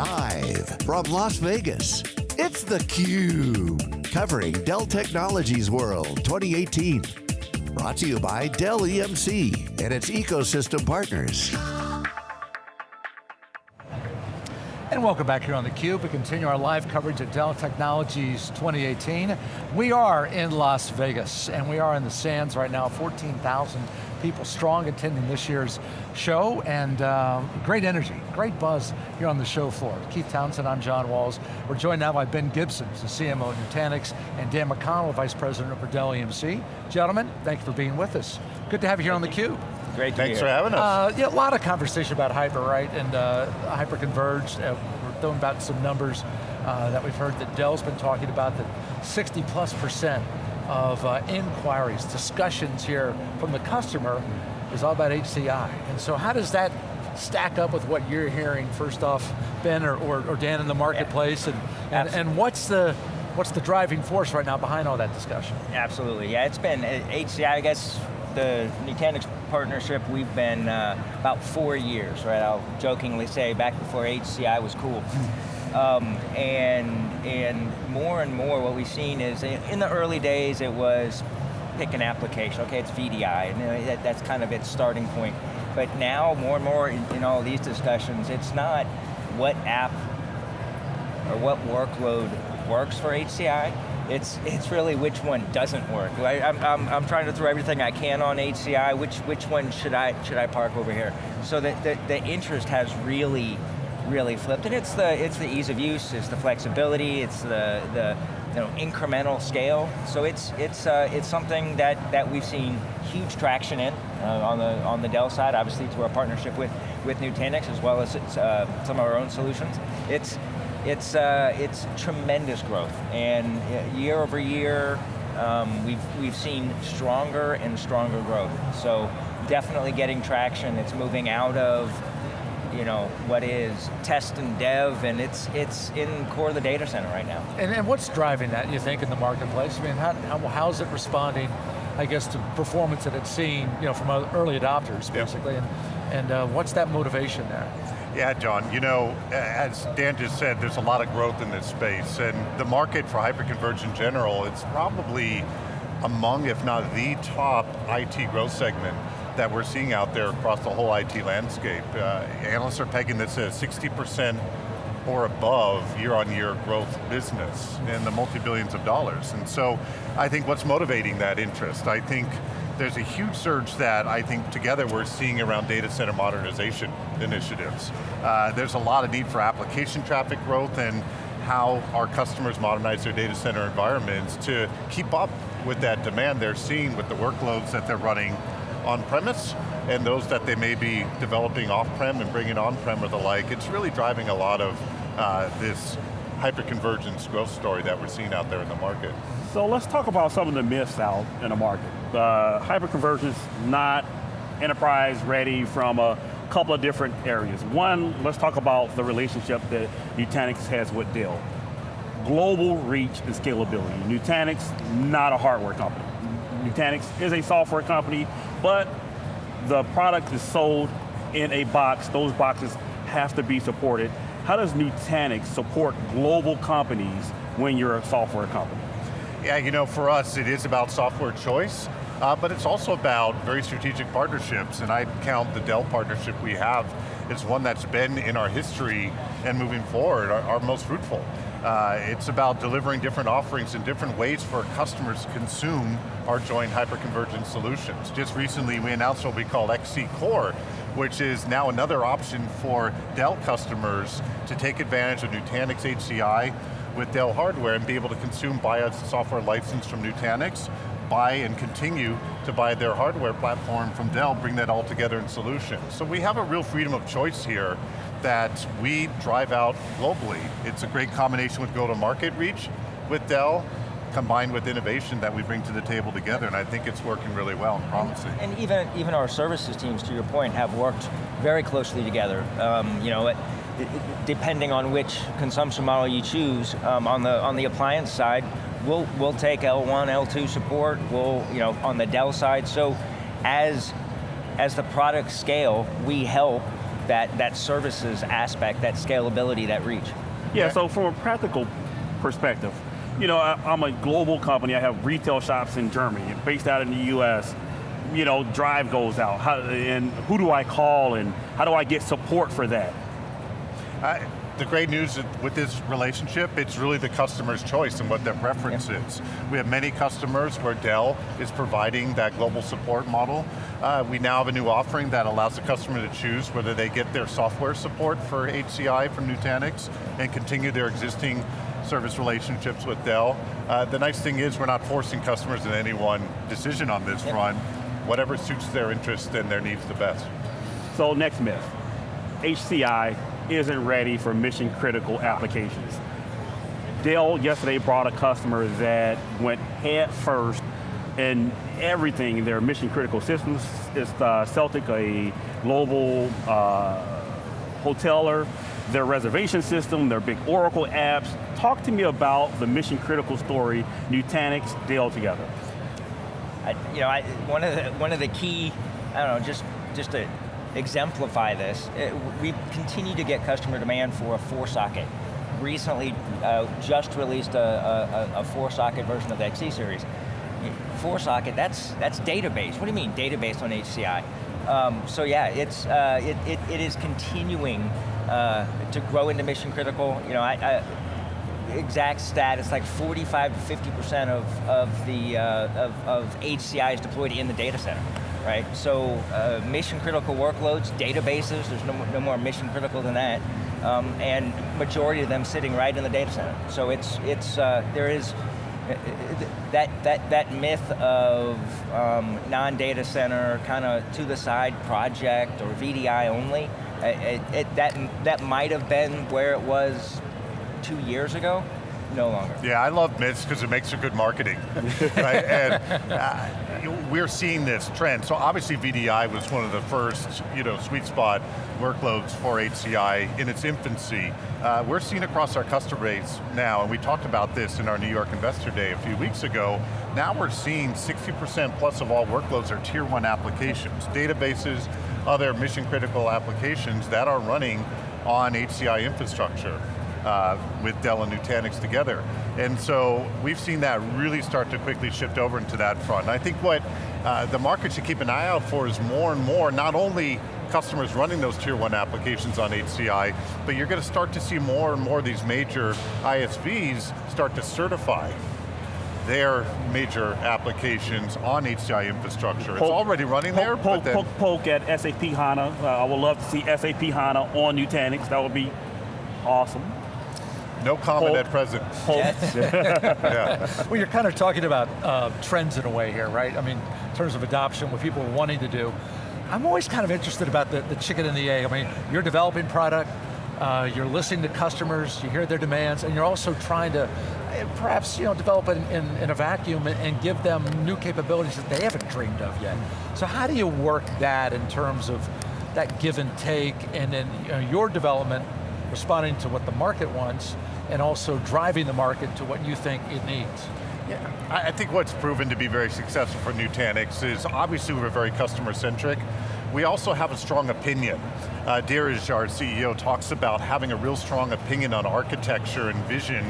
Live from Las Vegas, it's theCUBE. Covering Dell Technologies World 2018. Brought to you by Dell EMC and its ecosystem partners. And welcome back here on theCUBE. We continue our live coverage of Dell Technologies 2018. We are in Las Vegas, and we are in the sands right now, 14,000 people strong attending this year's show, and uh, great energy, great buzz here on the show floor. Keith Townsend, I'm John Walls. We're joined now by Ben Gibson, the CMO at Nutanix, and Dan McConnell, Vice President for Dell EMC. Gentlemen, thank you for being with us. Good to have you here on theCUBE. Great Thanks for having us. Uh, yeah, a lot of conversation about hyper, right? And uh, hyper-converged. Uh, we're throwing about some numbers uh, that we've heard that Dell's been talking about that 60 plus percent of uh, inquiries, discussions here from the customer is all about HCI. And so how does that stack up with what you're hearing, first off, Ben or, or, or Dan in the marketplace, and, and, and what's the, what's the driving force right now behind all that discussion? Absolutely, yeah, it's been, HCI, I guess, the Nutanix partnership, we've been uh, about four years, right? I'll jokingly say back before HCI was cool. Um, and, and more and more what we've seen is, in the early days it was pick an application, okay, it's VDI, and that, that's kind of its starting point. But now, more and more in, in all these discussions, it's not what app or what workload works for HCI, it's, it's really which one doesn't work. I, I'm, I'm, I'm trying to throw everything I can on HCI, which, which one should I, should I park over here? So that the, the interest has really, really flipped, and it's the, it's the ease of use, it's the flexibility, it's the, the you know, incremental scale. So it's, it's, uh, it's something that, that we've seen huge traction in uh, on, the, on the Dell side, obviously through our partnership with, with Nutanix, as well as uh, some of our own solutions. It's, it's, uh, it's tremendous growth, and uh, year over year, um, we've, we've seen stronger and stronger growth. So definitely getting traction, it's moving out of you know, what is test and dev, and it's it's in core of the data center right now. And, and what's driving that, you think, in the marketplace? I mean, how, how, how's it responding, I guess, to performance that it's seen, you know, from early adopters, basically, yep. and, and uh, what's that motivation there? Yeah, John, you know, as Dan just said, there's a lot of growth in this space, and the market for hyperconverged in general, it's probably among, if not the top IT growth segment that we're seeing out there across the whole IT landscape. Uh, analysts are pegging this as 60% or above year-on-year -year growth business in the multi-billions of dollars. And so I think what's motivating that interest, I think there's a huge surge that I think together we're seeing around data center modernization initiatives. Uh, there's a lot of need for application traffic growth and how our customers modernize their data center environments to keep up with that demand they're seeing with the workloads that they're running on-premise and those that they may be developing off-prem and bringing on-prem or the like. It's really driving a lot of uh, this hyperconvergence growth story that we're seeing out there in the market. So let's talk about some of the myths out in the market. Uh, hyperconvergence not enterprise ready from a couple of different areas. One, let's talk about the relationship that Nutanix has with Dell. Global reach and scalability. Nutanix, not a hardware company. Nutanix is a software company, but the product is sold in a box. Those boxes have to be supported. How does Nutanix support global companies when you're a software company? Yeah, you know, for us, it is about software choice, uh, but it's also about very strategic partnerships, and I count the Dell partnership we have as one that's been in our history and moving forward, our, our most fruitful. Uh, it's about delivering different offerings in different ways for customers to consume our joint hyperconvergent solutions. Just recently we announced what we call XC Core, which is now another option for Dell customers to take advantage of Nutanix HCI with Dell hardware and be able to consume, a software license from Nutanix, buy and continue to buy their hardware platform from Dell, bring that all together in solutions. So we have a real freedom of choice here that we drive out globally. It's a great combination with go-to-market reach with Dell, combined with innovation that we bring to the table together, and I think it's working really well and promising. And, even, even our services teams, to your point, have worked very closely together. Um, you know, depending on which consumption model you choose, um, on the on the appliance side, we'll we'll take L1, L2 support. We'll you know on the Dell side. So as as the products scale, we help that, that services aspect, that scalability, that reach. Yeah, so from a practical perspective, you know, I, I'm a global company, I have retail shops in Germany, based out in the US, you know, drive goes out, how, and who do I call and how do I get support for that? I, the great news with this relationship, it's really the customer's choice and what their preference yep. is. We have many customers where Dell is providing that global support model. Uh, we now have a new offering that allows the customer to choose whether they get their software support for HCI from Nutanix and continue their existing service relationships with Dell. Uh, the nice thing is we're not forcing customers in any one decision on this yep. front. Whatever suits their interest and their needs the best. So next myth, HCI isn't ready for mission critical applications. Dell yesterday brought a customer that went head first in everything, their mission critical systems. It's uh, Celtic, a global uh, hoteler, their reservation system, their big Oracle apps. Talk to me about the mission critical story, Nutanix, Dell together. I, you know, I, one of the one of the key, I don't know, just just to exemplify this, it, we continue to get customer demand for a four socket. Recently, uh, just released a, a, a, four socket version of the XC series. Four socket, that's that's database. What do you mean database on HCI? Um, so yeah, it's uh, it, it, it is continuing uh, to grow into mission critical. You know, I, I, exact stat, it's like 45 to 50% of, of the uh, of, of HCI is deployed in the data center right? So uh, mission critical workloads, databases, there's no, no more mission critical than that. Um, and majority of them sitting right in the data center. So it's, it's uh, there is, uh, that, that, that myth of um, non-data center, kind of to the side project or VDI only, uh, it, it, that, that might have been where it was two years ago, no longer. Yeah, I love myths because it makes for good marketing. right? And uh, we're seeing this trend. So obviously VDI was one of the first you know, sweet spot workloads for HCI in its infancy. Uh, we're seeing across our customer base now, and we talked about this in our New York Investor Day a few weeks ago, now we're seeing 60% plus of all workloads are tier one applications, databases, other mission critical applications that are running on HCI infrastructure uh, with Dell and Nutanix together. And so we've seen that really start to quickly shift over into that front. And I think what uh, the market should keep an eye out for is more and more, not only customers running those tier one applications on HCI, but you're going to start to see more and more of these major ISVs start to certify their major applications on HCI infrastructure. Poke, it's already running poke, there, poke, poke, poke, at SAP HANA. Uh, I would love to see SAP HANA on Nutanix. That would be awesome. No comment at present. yeah. Well, you're kind of talking about uh, trends in a way here, right? I mean, in terms of adoption, what people are wanting to do. I'm always kind of interested about the, the chicken and the egg. I mean, you're developing product, uh, you're listening to customers, you hear their demands, and you're also trying to uh, perhaps you know, develop it in, in, in, a vacuum and, and give them new capabilities that they haven't dreamed of yet. So how do you work that in terms of that give and take, and then you know, your development responding to what the market wants, and also driving the market to what you think it needs. Yeah, I think what's proven to be very successful for Nutanix is obviously we're very customer centric. We also have a strong opinion. Uh, Dheeraj, our CEO, talks about having a real strong opinion on architecture and vision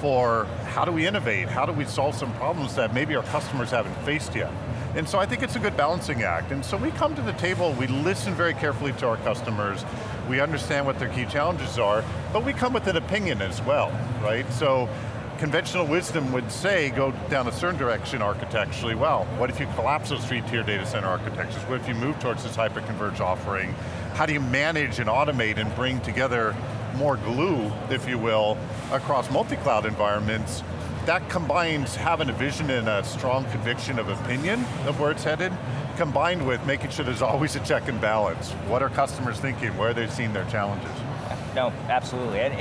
for how do we innovate, how do we solve some problems that maybe our customers haven't faced yet. And so I think it's a good balancing act. And so we come to the table, we listen very carefully to our customers, we understand what their key challenges are, but we come with an opinion as well, right? So conventional wisdom would say go down a certain direction architecturally. Well, what if you collapse those three tier data center architectures? What if you move towards this hyper-converged offering? How do you manage and automate and bring together more glue, if you will, across multi-cloud environments? That combines having a vision and a strong conviction of opinion of where it's headed, combined with making sure there's always a check and balance. What are customers thinking? Where are they seeing their challenges? No, absolutely. And,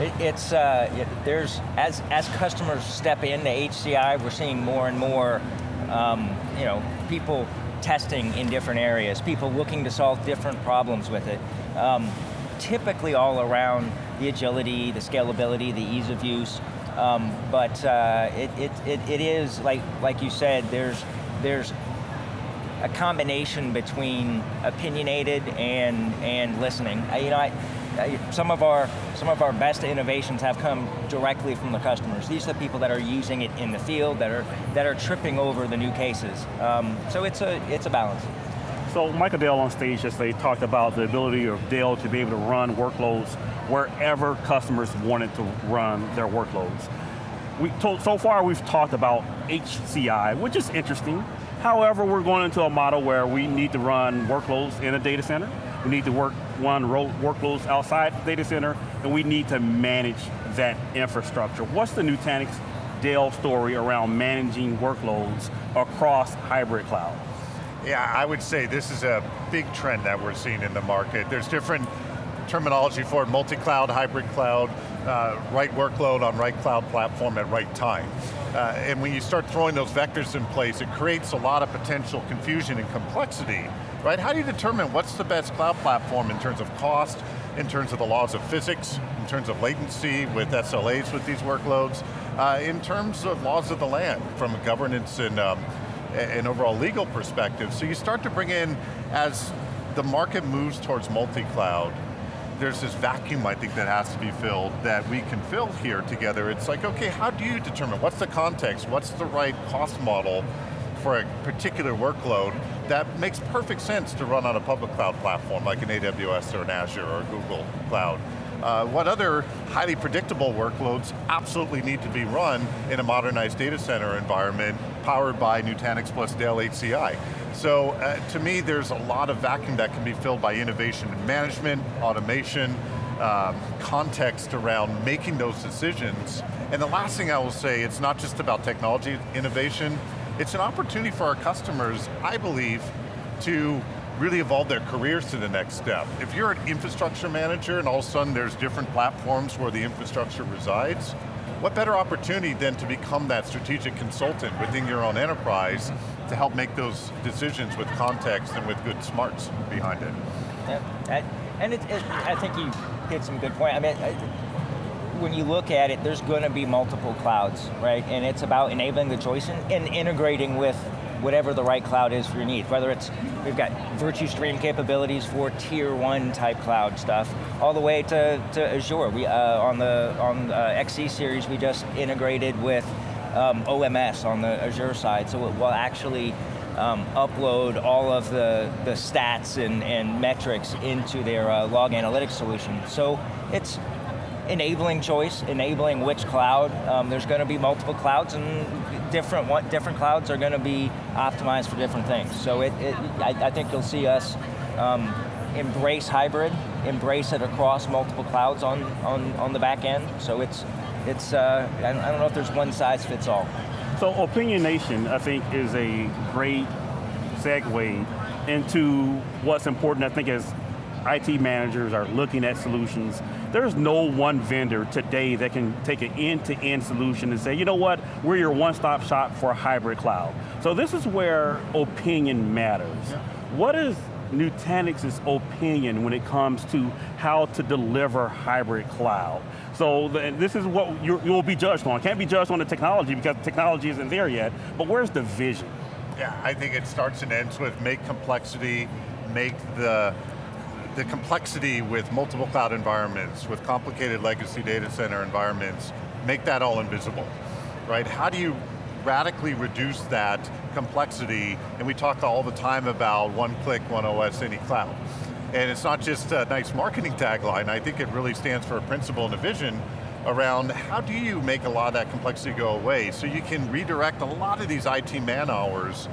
and it's, uh, there's, as, as customers step into HCI, we're seeing more and more um, you know, people testing in different areas, people looking to solve different problems with it. Um, typically all around the agility, the scalability, the ease of use, um, but uh, it, it, it, it is, like, like you said, there's, there's a combination between opinionated and and listening. I, you know, I, I, some of our some of our best innovations have come directly from the customers. These are the people that are using it in the field, that are that are tripping over the new cases. Um, so it's a it's a balance. So Michael Dell on stage yesterday talked about the ability of Dell to be able to run workloads wherever customers wanted to run their workloads. We told, so far we've talked about HCI, which is interesting. However, we're going into a model where we need to run workloads in a data center, we need to work one workloads outside the data center, and we need to manage that infrastructure. What's the Nutanix Dell story around managing workloads across hybrid cloud? Yeah, I would say this is a big trend that we're seeing in the market. There's different terminology for it, multi-cloud, hybrid cloud, uh, right workload on right cloud platform at right time. Uh, and when you start throwing those vectors in place, it creates a lot of potential confusion and complexity, right? How do you determine what's the best cloud platform in terms of cost, in terms of the laws of physics, in terms of latency with SLAs with these workloads, uh, in terms of laws of the land from governance and um, an overall legal perspective. So you start to bring in, as the market moves towards multi-cloud, there's this vacuum I think that has to be filled that we can fill here together. It's like, okay, how do you determine, what's the context, what's the right cost model for a particular workload that makes perfect sense to run on a public cloud platform like an AWS or an Azure or Google Cloud. Uh, what other highly predictable workloads absolutely need to be run in a modernized data center environment powered by Nutanix plus Dell HCI. So uh, to me, there's a lot of vacuum that can be filled by innovation and management, automation, um, context around making those decisions. And the last thing I will say, it's not just about technology innovation, it's an opportunity for our customers, I believe, to really evolve their careers to the next step. If you're an infrastructure manager and all of a sudden there's different platforms where the infrastructure resides, what better opportunity than to become that strategic consultant within your own enterprise to help make those decisions with context and with good smarts behind it. Yeah, and it, it, I think you hit some good point. I mean, when you look at it, there's going to be multiple clouds, right? And it's about enabling the choice and, and integrating with whatever the right cloud is for your needs. Whether it's, we've got Virtustream capabilities for tier one type cloud stuff, all the way to, to Azure. We, uh, on the on the XC series, we just integrated with um, OMS on the Azure side, so it will actually um, upload all of the, the stats and, and metrics into their uh, log analytics solution. So it's enabling choice, enabling which cloud. Um, there's going to be multiple clouds and different what different clouds are going to be optimized for different things. So it, it I, I, think you'll see us um, embrace hybrid, embrace it across multiple clouds on, on, on the back end. So it's, it's uh, I don't know if there's one size fits all. So Opinionation, I think, is a great segue into what's important, I think, as IT managers are looking at solutions there's no one vendor today that can take an end-to-end -end solution and say, you know what, we're your one-stop shop for hybrid cloud. So this is where opinion matters. Yeah. What is Nutanix's opinion when it comes to how to deliver hybrid cloud? So the, this is what you will be judged on. Can't be judged on the technology because the technology isn't there yet, but where's the vision? Yeah, I think it starts and ends with make complexity, make the the complexity with multiple cloud environments, with complicated legacy data center environments, make that all invisible, right? How do you radically reduce that complexity, and we talk all the time about one click, one OS, any cloud. And it's not just a nice marketing tagline, I think it really stands for a principle and a vision around how do you make a lot of that complexity go away so you can redirect a lot of these IT man hours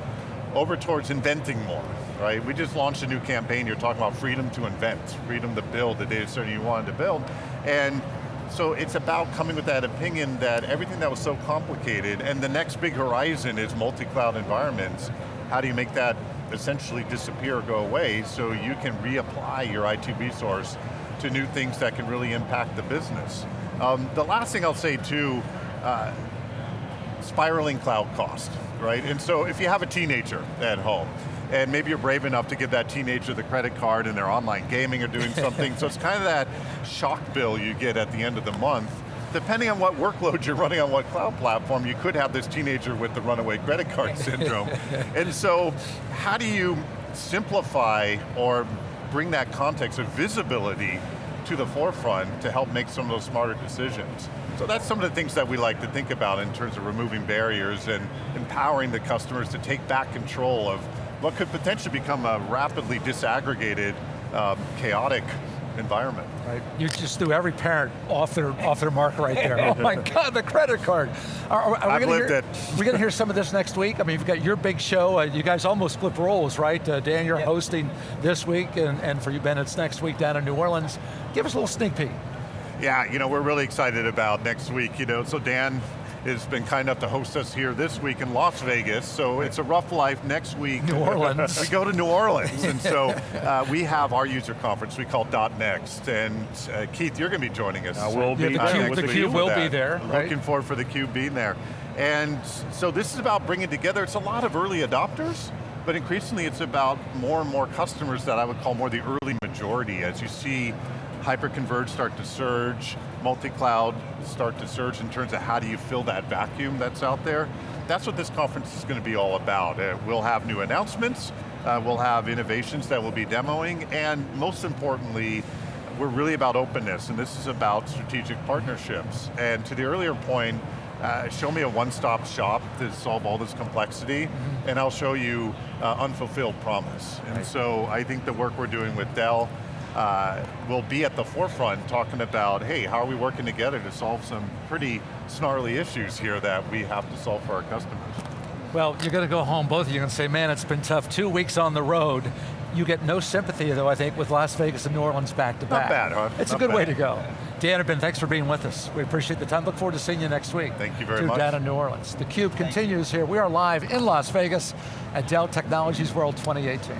over towards inventing more, right? We just launched a new campaign, you're talking about freedom to invent, freedom to build the data center you wanted to build, and so it's about coming with that opinion that everything that was so complicated, and the next big horizon is multi-cloud environments, how do you make that essentially disappear or go away so you can reapply your IT resource to new things that can really impact the business. Um, the last thing I'll say too, uh, spiraling cloud cost, right? And so if you have a teenager at home, and maybe you're brave enough to give that teenager the credit card and they're online gaming or doing something, so it's kind of that shock bill you get at the end of the month. depending on what workload you're running on what cloud platform, you could have this teenager with the runaway credit card syndrome. and so, how do you simplify or bring that context of visibility to the forefront to help make some of those smarter decisions? So that's some of the things that we like to think about in terms of removing barriers and empowering the customers to take back control of what could potentially become a rapidly disaggregated, um, chaotic environment. Right. You just threw every parent off their off their mark right there. oh my God, the credit card. Are, are, are I've lived hear, it. We're going to hear some of this next week. I mean, you've got your big show. Uh, you guys almost flip roles, right? Uh, Dan, you're Yep. hosting this week, and, and for you, Ben, it's next week down in New Orleans. Give us a little sneak peek. Yeah, you know, we're really excited about next week. You know, so Dan has been kind enough to host us here this week in Las Vegas. So it's a rough life. Next week, New Orleans. we go to New Orleans, and so uh, we have our user conference we call Dot Next. And uh, Keith, you're going to be joining us. I will Yeah, be the uh, Cube- next the week Cube will be there, right? Looking forward for the Cube being there. And so this is about bringing together, it's a lot of early adopters, but increasingly it's about more and more customers that I would call more the early majority as you see hyperconverged start to surge, multi-cloud start to surge in terms of how do you fill that vacuum that's out there. That's what this conference is going to be all about. Uh, we'll have new announcements, uh, we'll have innovations that we'll be demoing, and most importantly, we're really about openness, and this is about strategic partnerships. And to the earlier point, uh, show me a one-stop shop to solve all this complexity, and I'll show you uh, unfulfilled promise. And so I think the work we're doing with Dell uh, will be at the forefront talking about, hey, how are we working together to solve some pretty snarly issues here that we have to solve for our customers. Well, you're going to go home, both of you, and say, man, it's been tough. Two weeks on the road. You get no sympathy, though, I think, with Las Vegas and New Orleans back to back. Not bad, huh? It's Not a good way to go. Dan Ben, thanks for being with us. We appreciate the time. Look forward to seeing you next week. Thank you very to much. down in New Orleans. The Cube continues here. We are live in Las Vegas at Dell Technologies World 2018.